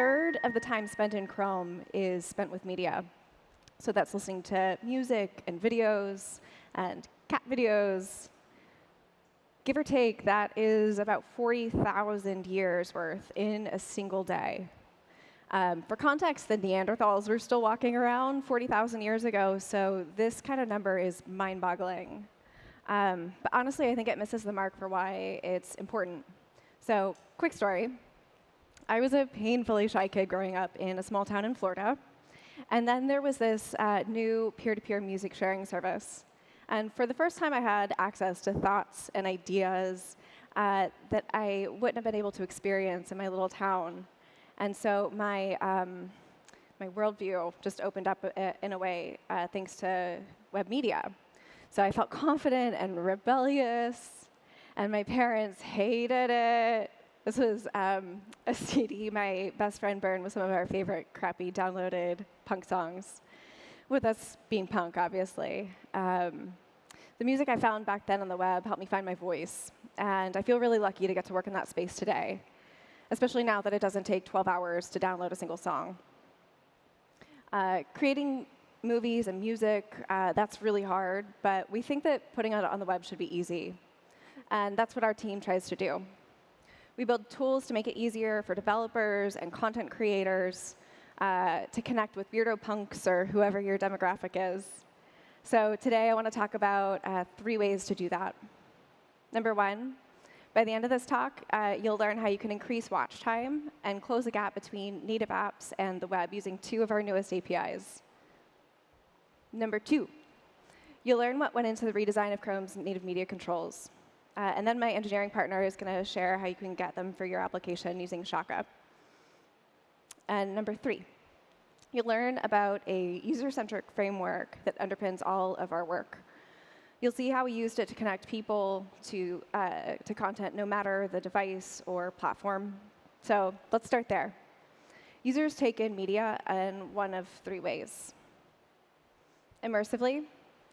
third of the time spent in Chrome is spent with media. So that's listening to music and videos and cat videos. Give or take, that is about 40,000 years worth in a single day. Um, for context, the Neanderthals were still walking around 40,000 years ago, so this kind of number is mind-boggling. Um, but honestly, I think it misses the mark for why it's important. So, quick story. I was a painfully shy kid growing up in a small town in Florida. And then there was this uh, new peer-to-peer -peer music sharing service. And for the first time, I had access to thoughts and ideas uh, that I wouldn't have been able to experience in my little town. And so my, um, my worldview just opened up uh, in a way uh, thanks to web media. So I felt confident and rebellious, and my parents hated it. This was um, a CD my best friend burned with some of our favorite crappy downloaded punk songs with us being punk, obviously. Um, the music I found back then on the web helped me find my voice, and I feel really lucky to get to work in that space today, especially now that it doesn't take 12 hours to download a single song. Uh, creating movies and music, uh, that's really hard, but we think that putting it on the web should be easy. And that's what our team tries to do. We build tools to make it easier for developers and content creators uh, to connect with weirdo punks or whoever your demographic is. So today I want to talk about uh, three ways to do that. Number one, by the end of this talk, uh, you'll learn how you can increase watch time and close the gap between native apps and the web using two of our newest APIs. Number two, you'll learn what went into the redesign of Chrome's native media controls. Uh, and then my engineering partner is going to share how you can get them for your application using Shaka. And number three, you'll learn about a user-centric framework that underpins all of our work. You'll see how we used it to connect people to, uh, to content no matter the device or platform. So let's start there. Users take in media in one of three ways. Immersively,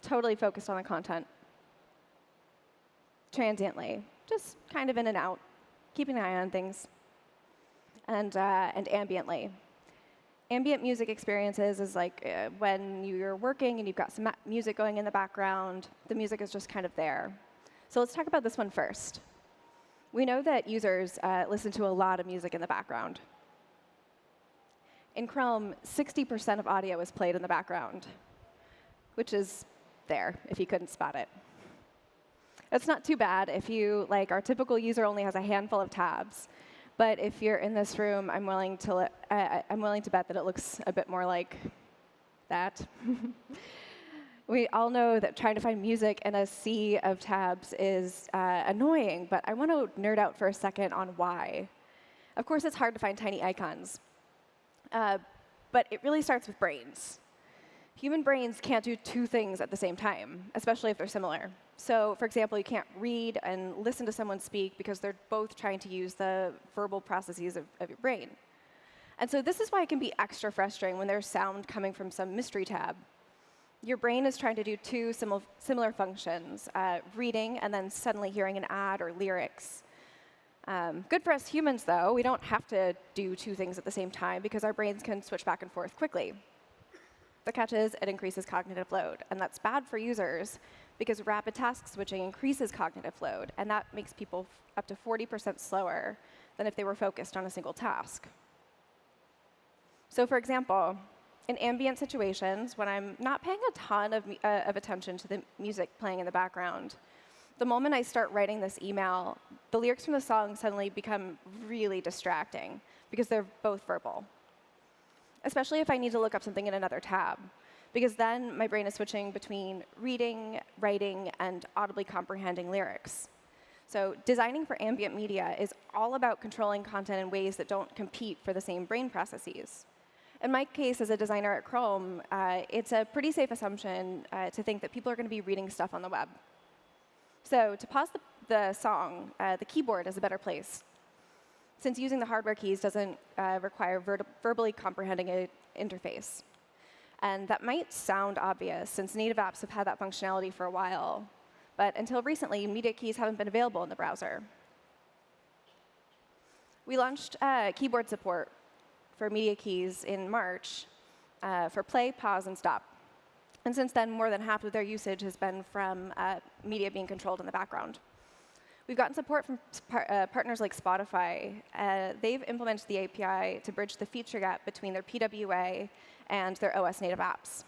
totally focused on the content. Transiently, just kind of in and out, keeping an eye on things and, uh, and ambiently. Ambient music experiences is like uh, when you're working and you've got some music going in the background, the music is just kind of there. So let's talk about this one first. We know that users uh, listen to a lot of music in the background. In Chrome, 60% of audio is played in the background, which is there if you couldn't spot it. It's not too bad if you, like, our typical user only has a handful of tabs. But if you're in this room, I'm willing to, uh, I'm willing to bet that it looks a bit more like that. we all know that trying to find music in a sea of tabs is uh, annoying, but I want to nerd out for a second on why. Of course, it's hard to find tiny icons. Uh, but it really starts with brains. Human brains can't do two things at the same time, especially if they're similar. So for example, you can't read and listen to someone speak because they're both trying to use the verbal processes of, of your brain. And so this is why it can be extra frustrating when there's sound coming from some mystery tab. Your brain is trying to do two simil similar functions, uh, reading and then suddenly hearing an ad or lyrics. Um, good for us humans, though. We don't have to do two things at the same time because our brains can switch back and forth quickly. The catch is it increases cognitive load, and that's bad for users because rapid task switching increases cognitive load, and that makes people up to 40% slower than if they were focused on a single task. So for example, in ambient situations, when I'm not paying a ton of, uh, of attention to the music playing in the background, the moment I start writing this email, the lyrics from the song suddenly become really distracting because they're both verbal, especially if I need to look up something in another tab because then my brain is switching between reading, writing, and audibly comprehending lyrics. So designing for ambient media is all about controlling content in ways that don't compete for the same brain processes. In my case, as a designer at Chrome, uh, it's a pretty safe assumption uh, to think that people are going to be reading stuff on the web. So to pause the, the song, uh, the keyboard is a better place. Since using the hardware keys doesn't uh, require ver verbally comprehending an interface. And that might sound obvious, since native apps have had that functionality for a while. But until recently, media keys haven't been available in the browser. We launched uh, keyboard support for media keys in March uh, for play, pause, and stop. And since then, more than half of their usage has been from uh, media being controlled in the background. We've gotten support from par uh, partners like Spotify. Uh, they've implemented the API to bridge the feature gap between their PWA and their OS native apps.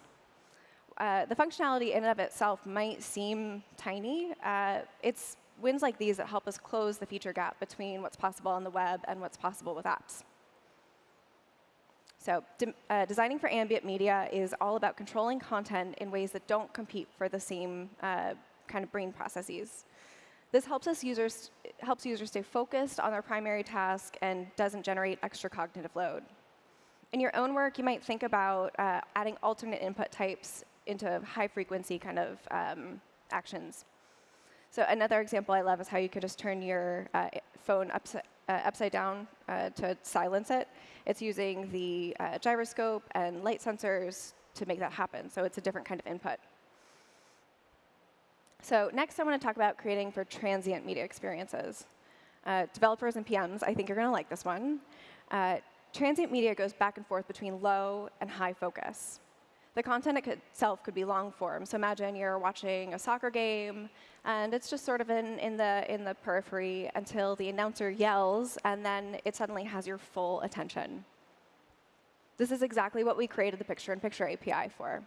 Uh, the functionality in and of itself might seem tiny. Uh, it's wins like these that help us close the feature gap between what's possible on the web and what's possible with apps. So de uh, designing for ambient media is all about controlling content in ways that don't compete for the same uh, kind of brain processes. This helps us users helps users stay focused on their primary task and doesn't generate extra cognitive load. In your own work, you might think about uh, adding alternate input types into high-frequency kind of um, actions. So another example I love is how you could just turn your uh, phone upside, uh, upside down uh, to silence it. It's using the uh, gyroscope and light sensors to make that happen. So it's a different kind of input. So next, I want to talk about creating for transient media experiences. Uh, developers and PMs, I think you're going to like this one. Uh, transient media goes back and forth between low and high focus. The content itself could be long form. So imagine you're watching a soccer game, and it's just sort of in, in, the, in the periphery until the announcer yells, and then it suddenly has your full attention. This is exactly what we created the picture-in-picture -picture API for.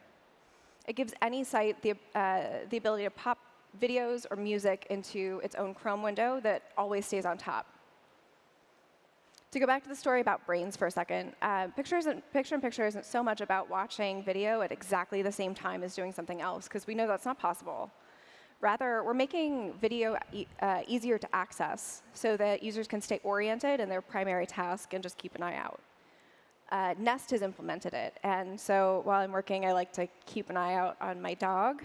It gives any site the, uh, the ability to pop videos or music into its own Chrome window that always stays on top. To go back to the story about brains for a second, uh, pictures and, picture in picture isn't so much about watching video at exactly the same time as doing something else, because we know that's not possible. Rather, we're making video e uh, easier to access so that users can stay oriented in their primary task and just keep an eye out uh, Nest has implemented it. And so while I'm working, I like to keep an eye out on my dog.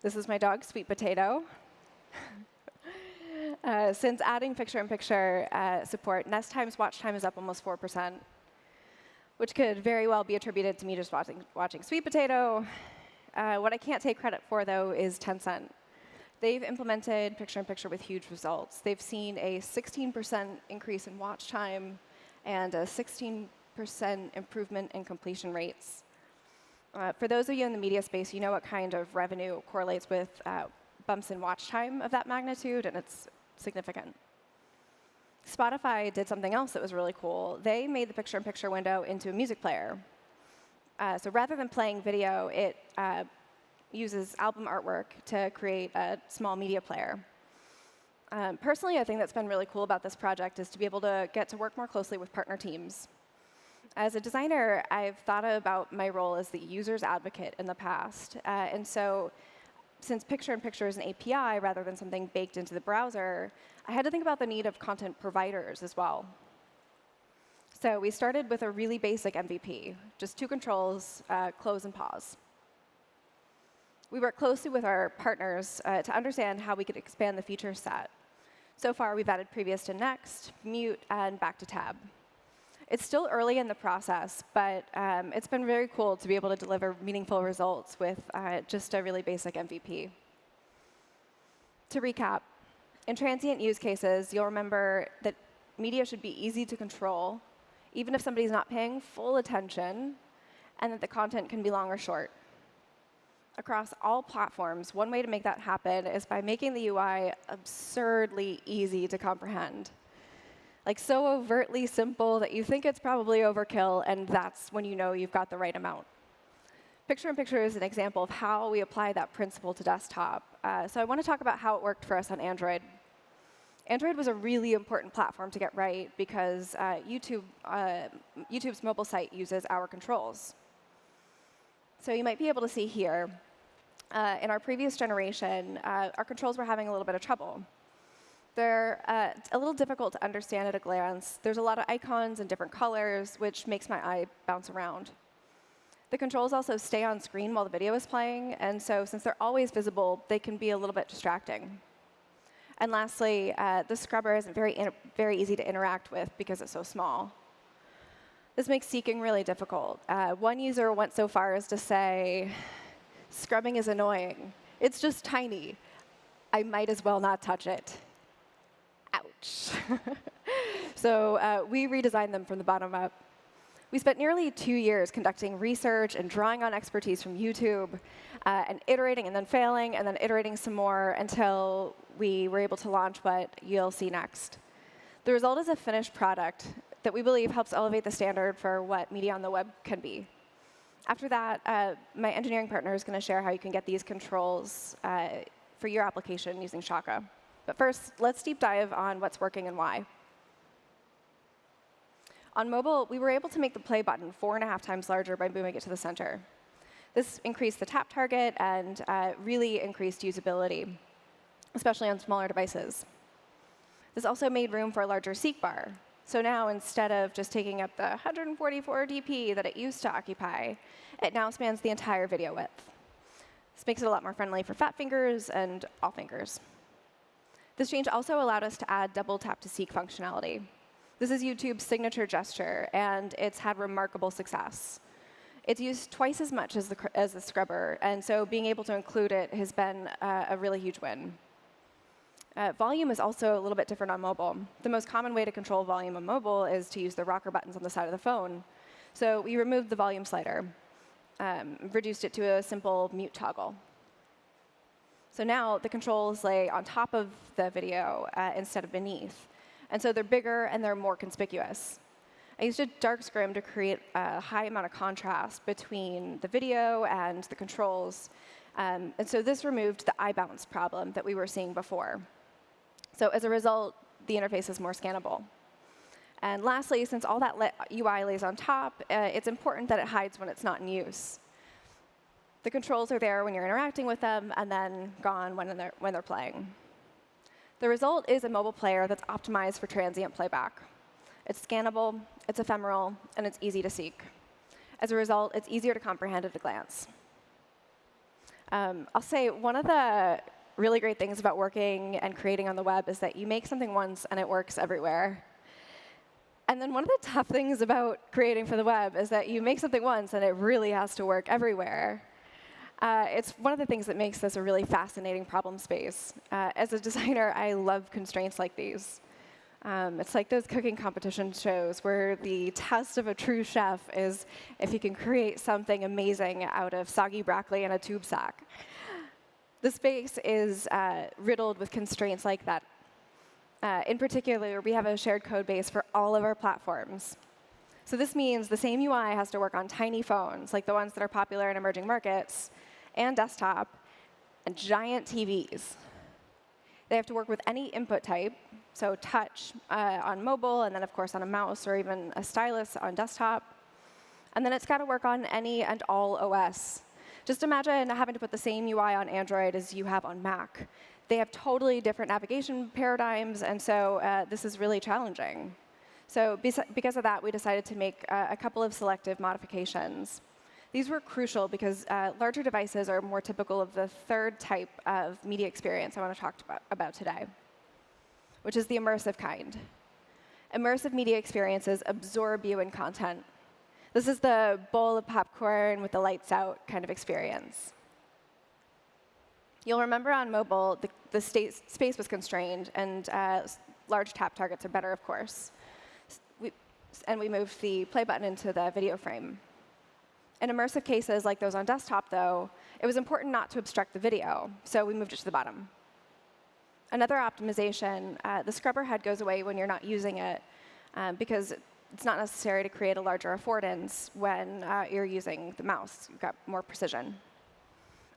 This is my dog, Sweet Potato. uh, since adding picture-in-picture -picture, uh, support, Nest Time's watch time is up almost 4%, which could very well be attributed to me just watching, watching Sweet Potato. Uh, what I can't take credit for, though, is Tencent. They've implemented picture-in-picture -picture with huge results. They've seen a 16% increase in watch time and a 16% improvement in completion rates. Uh, for those of you in the media space, you know what kind of revenue correlates with uh, bumps in watch time of that magnitude, and it's significant. Spotify did something else that was really cool. They made the picture-in-picture -picture window into a music player. Uh, so rather than playing video, it uh, uses album artwork to create a small media player. Um, personally, I think that's been really cool about this project is to be able to get to work more closely with partner teams. As a designer, I've thought about my role as the user's advocate in the past. Uh, and so since picture-in-picture -picture is an API rather than something baked into the browser, I had to think about the need of content providers as well. So we started with a really basic MVP, just two controls, uh, close and pause. We worked closely with our partners uh, to understand how we could expand the feature set. So far, we've added previous to next, mute, and back to tab. It's still early in the process, but um, it's been very cool to be able to deliver meaningful results with uh, just a really basic MVP. To recap, in transient use cases, you'll remember that media should be easy to control, even if somebody's not paying full attention, and that the content can be long or short across all platforms, one way to make that happen is by making the UI absurdly easy to comprehend. Like so overtly simple that you think it's probably overkill, and that's when you know you've got the right amount. Picture-in-picture -picture is an example of how we apply that principle to desktop. Uh, so I want to talk about how it worked for us on Android. Android was a really important platform to get right because uh, YouTube, uh, YouTube's mobile site uses our controls. So you might be able to see here uh, in our previous generation, uh, our controls were having a little bit of trouble. They're uh, a little difficult to understand at a glance. There's a lot of icons and different colors, which makes my eye bounce around. The controls also stay on screen while the video is playing, and so since they're always visible, they can be a little bit distracting. And lastly, uh, the scrubber isn't very, very easy to interact with because it's so small. This makes seeking really difficult. Uh, one user went so far as to say, Scrubbing is annoying. It's just tiny. I might as well not touch it. Ouch. so uh, we redesigned them from the bottom up. We spent nearly two years conducting research and drawing on expertise from YouTube uh, and iterating and then failing and then iterating some more until we were able to launch what you'll see next. The result is a finished product that we believe helps elevate the standard for what media on the web can be. After that, uh, my engineering partner is going to share how you can get these controls uh, for your application using Shaka. But first, let's deep dive on what's working and why. On mobile, we were able to make the play button four and a half times larger by moving it to the center. This increased the tap target and uh, really increased usability, especially on smaller devices. This also made room for a larger seek bar. So now, instead of just taking up the 144 dp that it used to occupy, it now spans the entire video width. This makes it a lot more friendly for fat fingers and all fingers. This change also allowed us to add double tap to seek functionality. This is YouTube's signature gesture, and it's had remarkable success. It's used twice as much as the, as the scrubber, and so being able to include it has been uh, a really huge win. Uh, volume is also a little bit different on mobile. The most common way to control volume on mobile is to use the rocker buttons on the side of the phone. So we removed the volume slider, um, reduced it to a simple mute toggle. So now the controls lay on top of the video uh, instead of beneath. And so they're bigger and they're more conspicuous. I used a dark scrim to create a high amount of contrast between the video and the controls. Um, and so this removed the eye bounce problem that we were seeing before. So as a result, the interface is more scannable. And lastly, since all that UI lays on top, uh, it's important that it hides when it's not in use. The controls are there when you're interacting with them, and then gone when they're, when they're playing. The result is a mobile player that's optimized for transient playback. It's scannable, it's ephemeral, and it's easy to seek. As a result, it's easier to comprehend at a glance. Um, I'll say one of the really great things about working and creating on the web is that you make something once and it works everywhere. And then one of the tough things about creating for the web is that you make something once and it really has to work everywhere. Uh, it's one of the things that makes this a really fascinating problem space. Uh, as a designer, I love constraints like these. Um, it's like those cooking competition shows where the test of a true chef is if you can create something amazing out of soggy broccoli and a tube sock. The space is uh, riddled with constraints like that. Uh, in particular, we have a shared code base for all of our platforms. So this means the same UI has to work on tiny phones, like the ones that are popular in emerging markets, and desktop, and giant TVs. They have to work with any input type, so touch uh, on mobile, and then of course on a mouse or even a stylus on desktop. And then it's got to work on any and all OS. Just imagine having to put the same UI on Android as you have on Mac. They have totally different navigation paradigms, and so uh, this is really challenging. So because of that, we decided to make uh, a couple of selective modifications. These were crucial because uh, larger devices are more typical of the third type of media experience I want to talk about, about today, which is the immersive kind. Immersive media experiences absorb you in content. This is the bowl of popcorn with the lights out kind of experience. You'll remember on mobile, the, the space was constrained, and uh, large tap targets are better, of course. We, and we moved the play button into the video frame. In immersive cases like those on desktop, though, it was important not to obstruct the video, so we moved it to the bottom. Another optimization, uh, the scrubber head goes away when you're not using it um, because it's not necessary to create a larger affordance when uh, you're using the mouse. You've got more precision.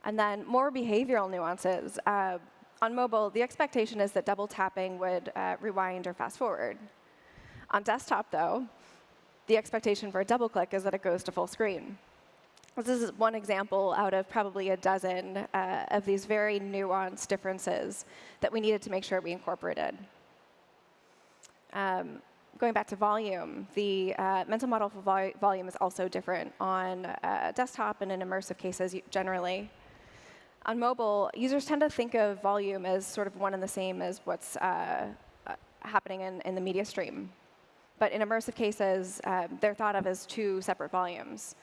And then more behavioral nuances. Uh, on mobile, the expectation is that double tapping would uh, rewind or fast forward. On desktop, though, the expectation for a double click is that it goes to full screen. This is one example out of probably a dozen uh, of these very nuanced differences that we needed to make sure we incorporated. Um, going back to volume, the uh, mental model for vol volume is also different on uh, desktop and in immersive cases generally. On mobile, users tend to think of volume as sort of one and the same as what's uh, uh, happening in, in the media stream. But in immersive cases, um, they're thought of as two separate volumes.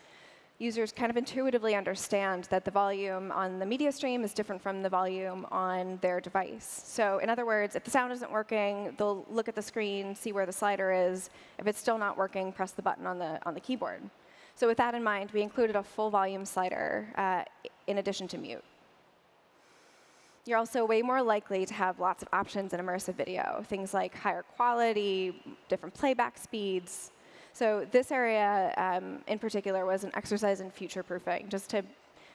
Users kind of intuitively understand that the volume on the media stream is different from the volume on their device. So in other words, if the sound isn't working, they'll look at the screen, see where the slider is. If it's still not working, press the button on the, on the keyboard. So with that in mind, we included a full volume slider uh, in addition to mute. You're also way more likely to have lots of options in immersive video, things like higher quality, different playback speeds, so this area um, in particular was an exercise in future proofing, just to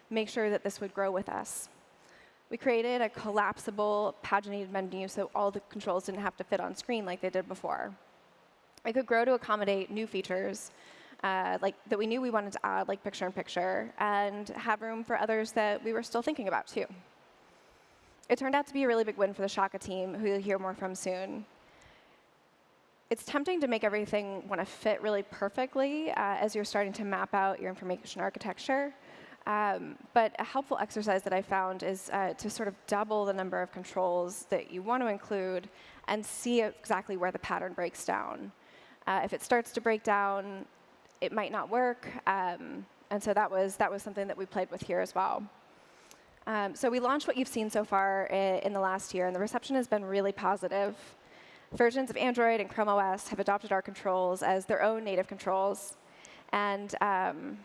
make sure that this would grow with us. We created a collapsible paginated menu so all the controls didn't have to fit on screen like they did before. It could grow to accommodate new features uh, like that we knew we wanted to add, like picture-in-picture, -picture, and have room for others that we were still thinking about, too. It turned out to be a really big win for the Shaka team, who you'll hear more from soon it's tempting to make everything want to fit really perfectly uh, as you're starting to map out your information architecture. Um, but a helpful exercise that I found is uh, to sort of double the number of controls that you want to include and see exactly where the pattern breaks down. Uh, if it starts to break down, it might not work. Um, and so that was, that was something that we played with here as well. Um, so we launched what you've seen so far in the last year, and the reception has been really positive versions of Android and Chrome OS have adopted our controls as their own native controls. And um,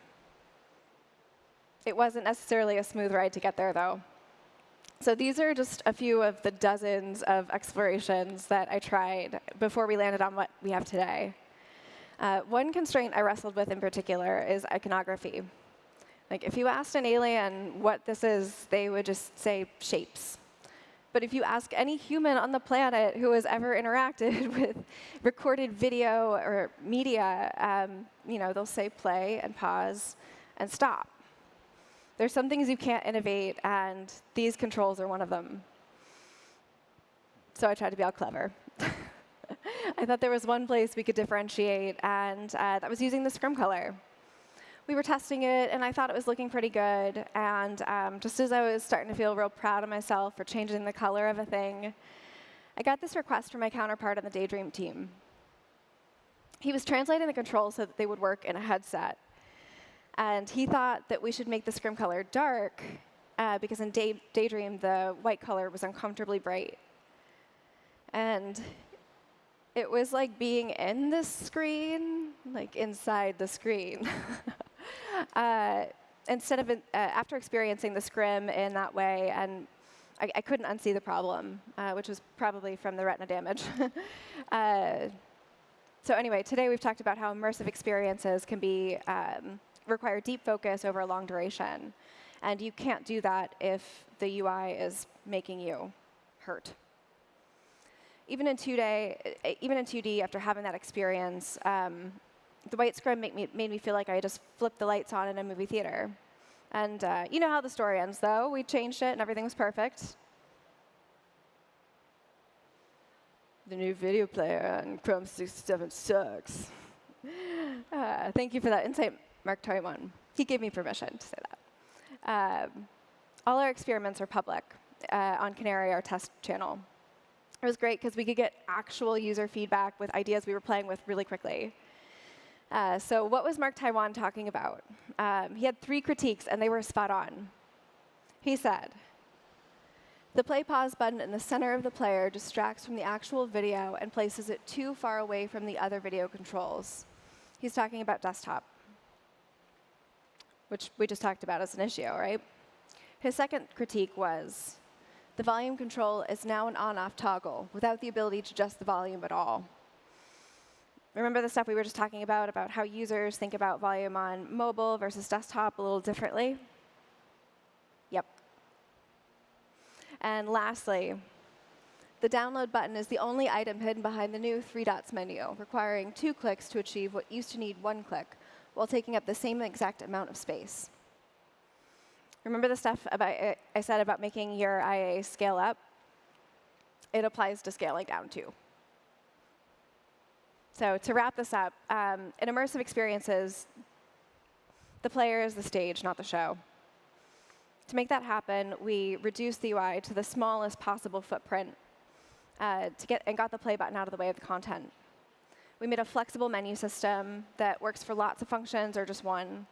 it wasn't necessarily a smooth ride to get there, though. So these are just a few of the dozens of explorations that I tried before we landed on what we have today. Uh, one constraint I wrestled with in particular is iconography. Like, if you asked an alien what this is, they would just say shapes. But if you ask any human on the planet who has ever interacted with recorded video or media, um, you know, they'll say play and pause and stop. There's some things you can't innovate, and these controls are one of them. So I tried to be all clever. I thought there was one place we could differentiate, and uh, that was using the scrim color we were testing it, and I thought it was looking pretty good. And um, just as I was starting to feel real proud of myself for changing the color of a thing, I got this request from my counterpart on the Daydream team. He was translating the controls so that they would work in a headset. And he thought that we should make the scrim color dark, uh, because in Day Daydream, the white color was uncomfortably bright. And it was like being in the screen, like inside the screen. uh, instead of, uh, after experiencing the scrim in that way, and I, I couldn't unsee the problem, uh, which was probably from the retina damage. Uh, so anyway, today we've talked about how immersive experiences can be um, require deep focus over a long duration. And you can't do that if the UI is making you hurt. Even in 2D, even in 2D, after having that experience, um, the white scrim made me, made me feel like I just flipped the lights on in a movie theater. And uh, you know how the story ends, though. We changed it, and everything was perfect. The new video player on Chrome 67 sucks. Uh, thank you for that insight, Mark Taiwan. He gave me permission to say that. Um, all our experiments are public uh, on Canary, our test channel. It was great because we could get actual user feedback with ideas we were playing with really quickly. Uh, so what was Mark Taiwan talking about? Um, he had three critiques, and they were spot on. He said, the play pause button in the center of the player distracts from the actual video and places it too far away from the other video controls. He's talking about desktop, which we just talked about as an issue, right? His second critique was, the volume control is now an on-off toggle without the ability to adjust the volume at all. Remember the stuff we were just talking about, about how users think about volume on mobile versus desktop a little differently? Yep. And lastly, the download button is the only item hidden behind the new three dots menu, requiring two clicks to achieve what used to need one click, while taking up the same exact amount of space. Remember the stuff about, I said about making your IA scale up? It applies to scaling down, too. So to wrap this up, um, in immersive experiences, the player is the stage, not the show. To make that happen, we reduced the UI to the smallest possible footprint uh, to get, and got the play button out of the way of the content. We made a flexible menu system that works for lots of functions or just one.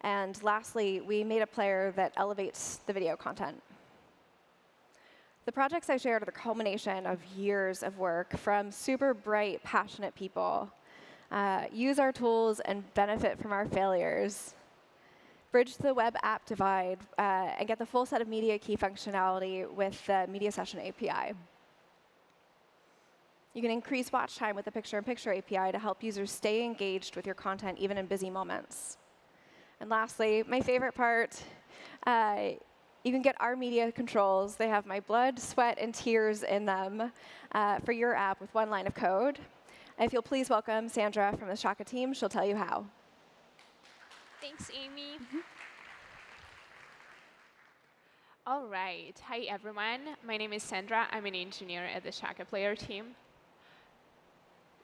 And lastly, we made a player that elevates the video content. The projects I shared are the culmination of years of work from super bright, passionate people. Uh, use our tools and benefit from our failures. Bridge the web app divide uh, and get the full set of media key functionality with the Media Session API. You can increase watch time with the picture-in-picture -picture API to help users stay engaged with your content even in busy moments. And lastly, my favorite part, uh, you can get our media controls. They have my blood, sweat, and tears in them uh, for your app with one line of code. And if you'll please welcome Sandra from the Shaka team, she'll tell you how. Thanks, Amy. Mm -hmm. All right. Hi, everyone. My name is Sandra. I'm an engineer at the Shaka Player team.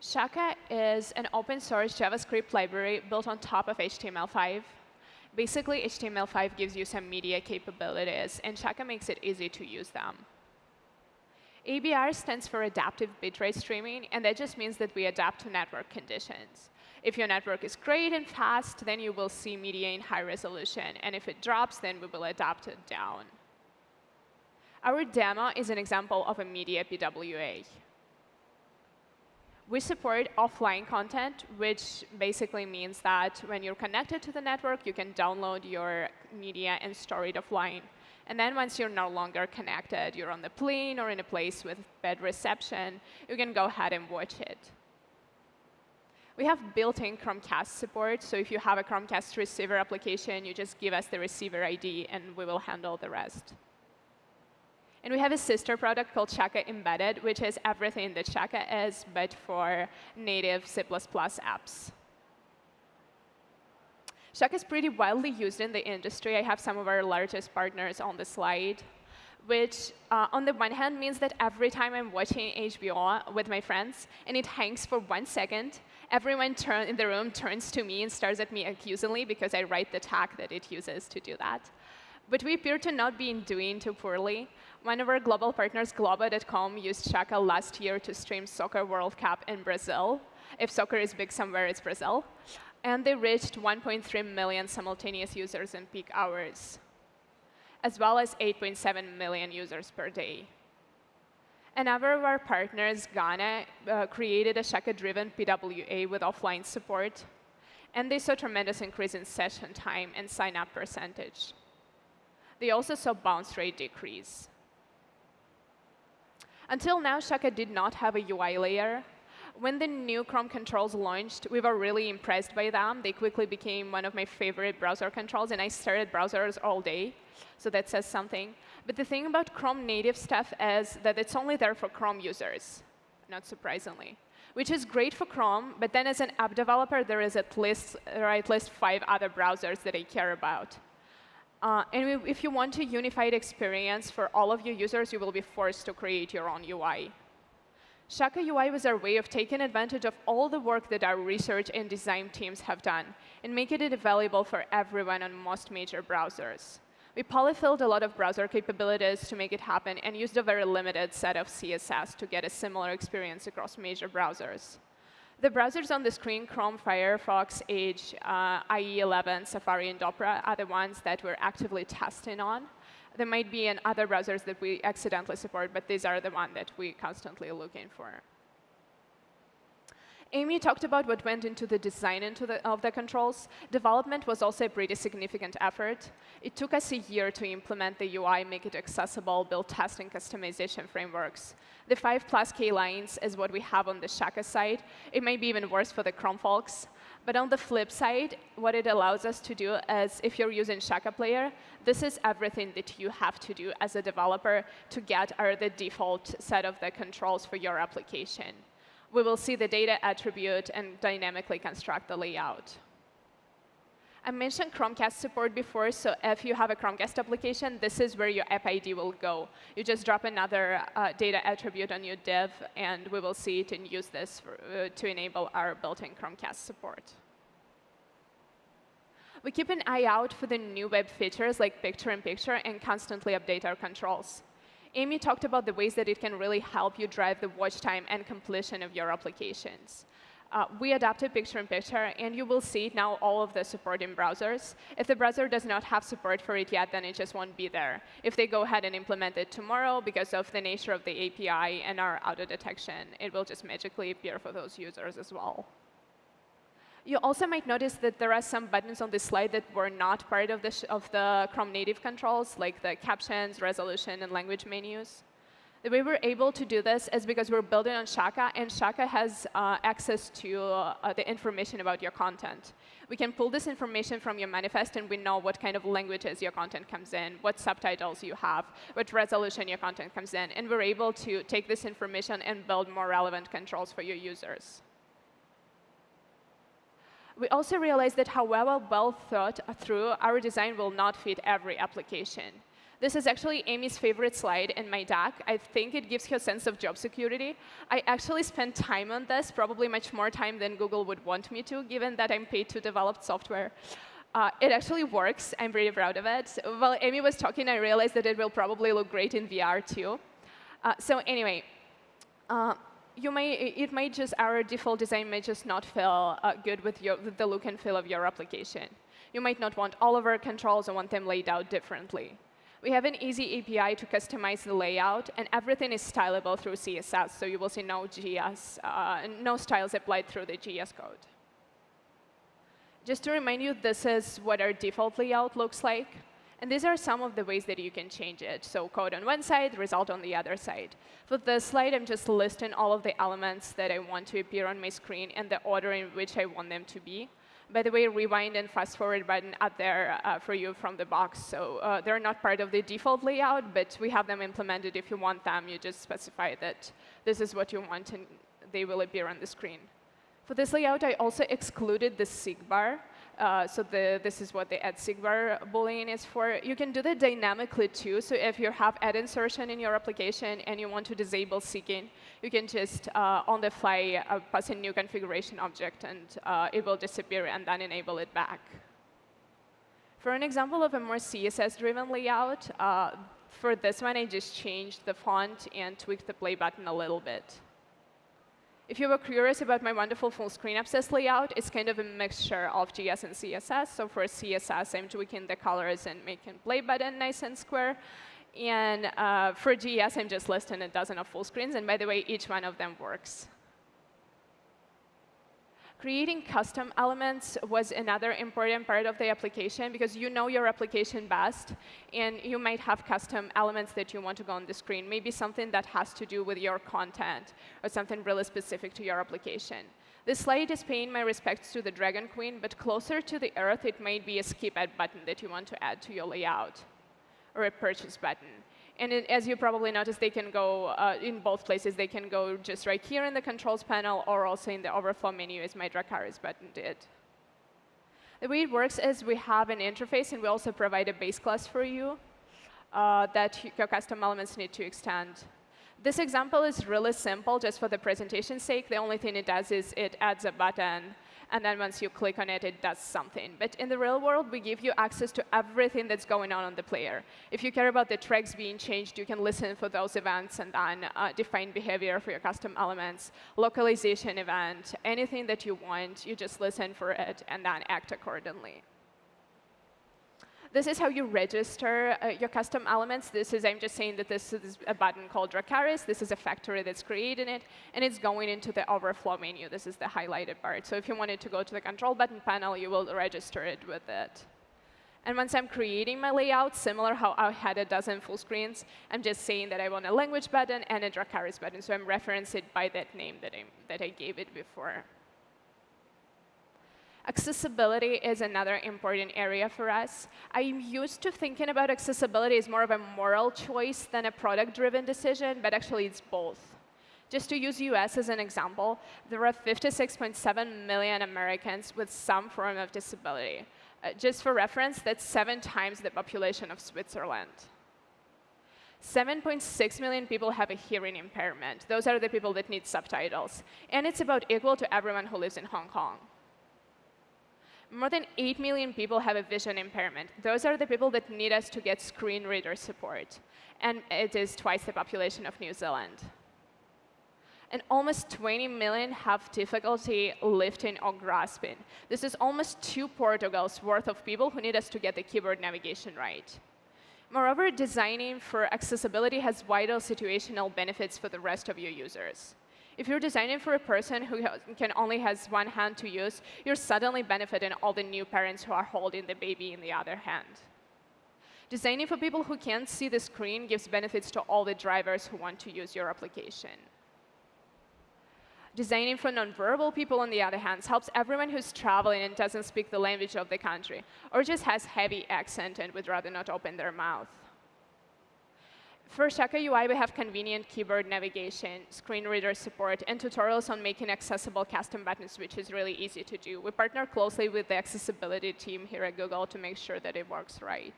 Shaka is an open source JavaScript library built on top of HTML5. Basically, HTML5 gives you some media capabilities, and Shaka makes it easy to use them. ABR stands for Adaptive Bitrate Streaming, and that just means that we adapt to network conditions. If your network is great and fast, then you will see media in high resolution, and if it drops, then we will adapt it down. Our demo is an example of a media PWA. We support offline content, which basically means that when you're connected to the network, you can download your media and store it offline. And then once you're no longer connected, you're on the plane or in a place with bad reception, you can go ahead and watch it. We have built-in Chromecast support, so if you have a Chromecast receiver application, you just give us the receiver ID, and we will handle the rest. And we have a sister product called Shaka Embedded, which is everything that Shaka is, but for native C++ apps. Shaka is pretty widely used in the industry. I have some of our largest partners on the slide, which uh, on the one hand means that every time I'm watching HBO with my friends and it hangs for one second, everyone turn, in the room turns to me and stares at me accusingly because I write the tag that it uses to do that. But we appear to not be doing too poorly. One of our global partners, Globo.com, used Shaka last year to stream Soccer World Cup in Brazil. If soccer is big somewhere, it's Brazil. And they reached 1.3 million simultaneous users in peak hours, as well as 8.7 million users per day. Another of our partners, Ghana, uh, created a Shaka-driven PWA with offline support. And they saw tremendous increase in session time and sign-up percentage. They also saw bounce rate decrease. Until now, Shaka did not have a UI layer. When the new Chrome controls launched, we were really impressed by them. They quickly became one of my favorite browser controls, and I started browsers all day, so that says something. But the thing about Chrome native stuff is that it's only there for Chrome users, not surprisingly, which is great for Chrome, but then as an app developer, there is at least, are at least five other browsers that I care about. Uh, and if you want a unified experience for all of your users, you will be forced to create your own UI. Shaka UI was our way of taking advantage of all the work that our research and design teams have done and making it available for everyone on most major browsers. We polyfilled a lot of browser capabilities to make it happen and used a very limited set of CSS to get a similar experience across major browsers. The browsers on the screen, Chrome, Firefox, Edge, uh, IE11, Safari, and Opera, are the ones that we're actively testing on. There might be in other browsers that we accidentally support, but these are the ones that we're constantly looking for. Amy talked about what went into the design into the, of the controls. Development was also a pretty significant effort. It took us a year to implement the UI, make it accessible, build testing customization frameworks. The 5 plus K lines is what we have on the Shaka side. It may be even worse for the Chrome folks. But on the flip side, what it allows us to do is, if you're using Shaka Player, this is everything that you have to do as a developer to get our, the default set of the controls for your application we will see the data attribute and dynamically construct the layout. I mentioned Chromecast support before, so if you have a Chromecast application, this is where your app ID will go. You just drop another uh, data attribute on your div, and we will see it and use this for, uh, to enable our built-in Chromecast support. We keep an eye out for the new web features like picture-in-picture -picture and constantly update our controls. Amy talked about the ways that it can really help you drive the watch time and completion of your applications. Uh, we adapted picture-in-picture, -picture, and you will see now all of the support in browsers. If the browser does not have support for it yet, then it just won't be there. If they go ahead and implement it tomorrow, because of the nature of the API and our auto detection, it will just magically appear for those users as well. You also might notice that there are some buttons on this slide that were not part of the, of the Chrome native controls, like the captions, resolution, and language menus. The way we're able to do this is because we're building on Shaka, and Shaka has uh, access to uh, the information about your content. We can pull this information from your manifest, and we know what kind of languages your content comes in, what subtitles you have, what resolution your content comes in. And we're able to take this information and build more relevant controls for your users. We also realized that however well thought through, our design will not fit every application. This is actually Amy's favorite slide in my deck. I think it gives her a sense of job security. I actually spent time on this, probably much more time than Google would want me to, given that I'm paid to develop software. Uh, it actually works. I'm pretty proud of it. While Amy was talking, I realized that it will probably look great in VR, too. Uh, so anyway, uh, you may, it might just, our default design may just not feel uh, good with, your, with the look and feel of your application. You might not want all of our controls or want them laid out differently. We have an easy API to customize the layout, and everything is stylable through CSS, so you will see no JS, uh, no styles applied through the JS code. Just to remind you, this is what our default layout looks like. And these are some of the ways that you can change it. So code on one side, result on the other side. For this slide, I'm just listing all of the elements that I want to appear on my screen and the order in which I want them to be. By the way, rewind and fast forward button are there uh, for you from the box. So uh, they're not part of the default layout, but we have them implemented. If you want them, you just specify that this is what you want, and they will appear on the screen. For this layout, I also excluded the seek bar. Uh, so the, this is what the add seek bar boolean is for. You can do that dynamically too. So if you have ad insertion in your application and you want to disable seeking, you can just uh, on the fly uh, pass a new configuration object and uh, it will disappear and then enable it back. For an example of a more CSS-driven layout, uh, for this one, I just changed the font and tweaked the play button a little bit. If you were curious about my wonderful full screen abscess layout, it's kind of a mixture of JS and CSS. So for CSS, I'm tweaking the colors and making play button nice and square. And uh, for JS, I'm just listing a dozen of full screens. And by the way, each one of them works. Creating custom elements was another important part of the application because you know your application best, and you might have custom elements that you want to go on the screen, maybe something that has to do with your content or something really specific to your application. This slide is paying my respects to the Dragon Queen, but closer to the earth, it might be a skip ad button that you want to add to your layout, or a purchase button. And it, as you probably noticed, they can go uh, in both places. They can go just right here in the controls panel or also in the overflow menu as my Dracarys button did. The way it works is we have an interface, and we also provide a base class for you uh, that your custom elements need to extend. This example is really simple, just for the presentation's sake. The only thing it does is it adds a button and then once you click on it, it does something. But in the real world, we give you access to everything that's going on on the player. If you care about the tracks being changed, you can listen for those events and then uh, define behavior for your custom elements, localization event, anything that you want, you just listen for it and then act accordingly. This is how you register uh, your custom elements. This is, I'm just saying that this is a button called Dracarys. This is a factory that's creating it, and it's going into the overflow menu. This is the highlighted part. So if you wanted to go to the control button panel, you will register it with it. And once I'm creating my layout, similar how I had a dozen full screens, I'm just saying that I want a language button and a Dracarys button. So I'm referencing it by that name that I, that I gave it before. Accessibility is another important area for us. I'm used to thinking about accessibility as more of a moral choice than a product-driven decision, but actually it's both. Just to use US as an example, there are 56.7 million Americans with some form of disability. Uh, just for reference, that's seven times the population of Switzerland. 7.6 million people have a hearing impairment. Those are the people that need subtitles. And it's about equal to everyone who lives in Hong Kong more than 8 million people have a vision impairment. Those are the people that need us to get screen reader support. And it is twice the population of New Zealand. and almost 20 million have difficulty lifting or grasping. This is almost two Portugals worth of people who need us to get the keyboard navigation right. Moreover, designing for accessibility has vital situational benefits for the rest of your users. If you're designing for a person who can only has one hand to use, you're suddenly benefiting all the new parents who are holding the baby in the other hand. Designing for people who can't see the screen gives benefits to all the drivers who want to use your application. Designing for nonverbal people, on the other hand, helps everyone who's traveling and doesn't speak the language of the country, or just has heavy accent and would rather not open their mouth. For Shaka UI, we have convenient keyboard navigation, screen reader support, and tutorials on making accessible custom buttons, which is really easy to do. We partner closely with the accessibility team here at Google to make sure that it works right.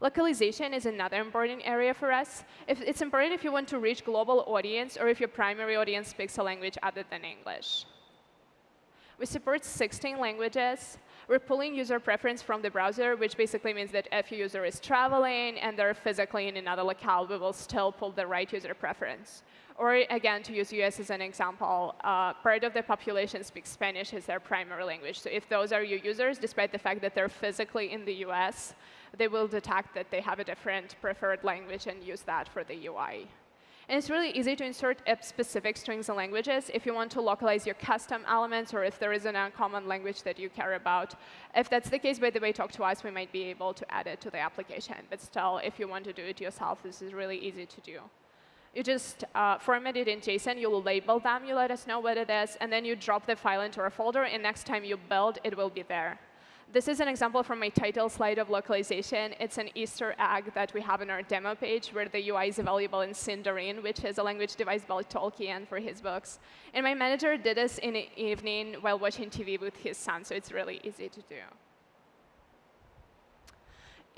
Localization is another important area for us. If it's important if you want to reach global audience or if your primary audience speaks a language other than English. We support 16 languages. We're pulling user preference from the browser, which basically means that if a user is traveling and they're physically in another locale, we will still pull the right user preference. Or again, to use US as an example, uh, part of the population speaks Spanish as their primary language. So if those are your users, despite the fact that they're physically in the US, they will detect that they have a different preferred language and use that for the UI. And it's really easy to insert specific strings and languages if you want to localize your custom elements or if there is an uncommon language that you care about. If that's the case, by the way, talk to us. We might be able to add it to the application. But still, if you want to do it yourself, this is really easy to do. You just uh, format it in JSON. You label them. You let us know what it is. And then you drop the file into a folder. And next time you build, it will be there. This is an example from my title slide of localization. It's an Easter egg that we have in our demo page where the UI is available in Sindarin, which is a language devised by Tolkien for his books. And my manager did this in the evening while watching TV with his son, so it's really easy to do.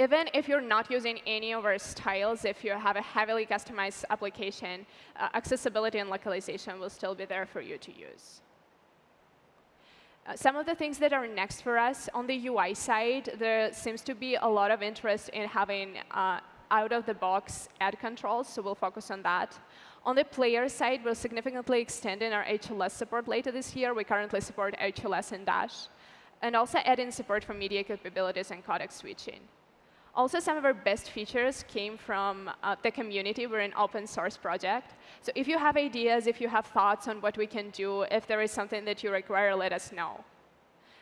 Even if you're not using any of our styles, if you have a heavily customized application, uh, accessibility and localization will still be there for you to use. Uh, some of the things that are next for us on the UI side, there seems to be a lot of interest in having uh, out-of-the-box ad controls, so we'll focus on that. On the player side, we're significantly extending our HLS support later this year. We currently support HLS and Dash, and also adding support for media capabilities and codec switching. Also, some of our best features came from uh, the community. We're an open source project. So if you have ideas, if you have thoughts on what we can do, if there is something that you require, let us know.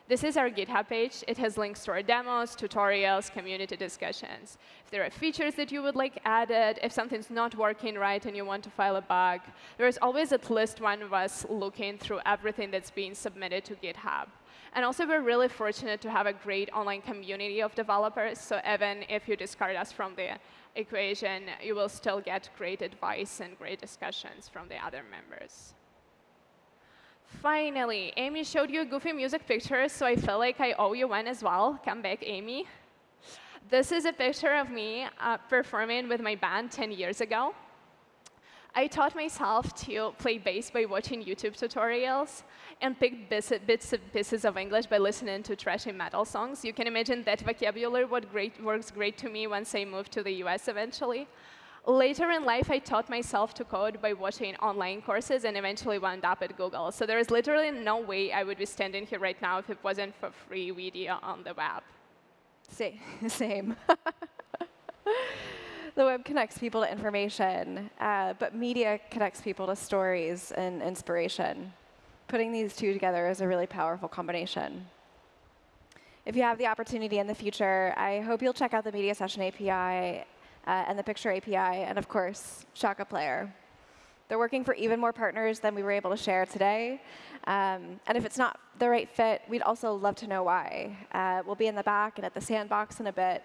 This is our GitHub page. It has links to our demos, tutorials, community discussions. If there are features that you would like added, if something's not working right and you want to file a bug, there is always at least one of us looking through everything that's being submitted to GitHub. And also, we're really fortunate to have a great online community of developers. So even if you discard us from the equation, you will still get great advice and great discussions from the other members. Finally, Amy showed you a goofy music pictures, so I feel like I owe you one as well. Come back, Amy. This is a picture of me uh, performing with my band 10 years ago. I taught myself to play bass by watching YouTube tutorials and picked bits, bits and pieces of English by listening to trashy metal songs. You can imagine that vocabulary what great, works great to me once I moved to the US eventually. Later in life, I taught myself to code by watching online courses and eventually wound up at Google. So there is literally no way I would be standing here right now if it wasn't for free video on the web. Same. the web connects people to information, uh, but media connects people to stories and inspiration. Putting these two together is a really powerful combination. If you have the opportunity in the future, I hope you'll check out the Media Session API uh, and the Picture API, and of course, Shaka Player. They're working for even more partners than we were able to share today. Um, and if it's not the right fit, we'd also love to know why. Uh, we'll be in the back and at the sandbox in a bit.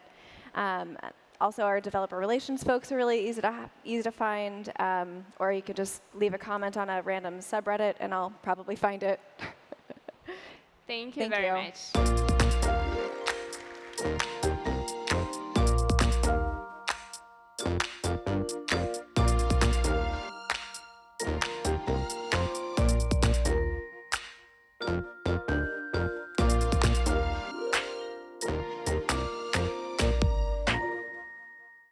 Um, also, our developer relations folks are really easy to, easy to find, um, or you could just leave a comment on a random subreddit, and I'll probably find it. Thank you Thank very you. much.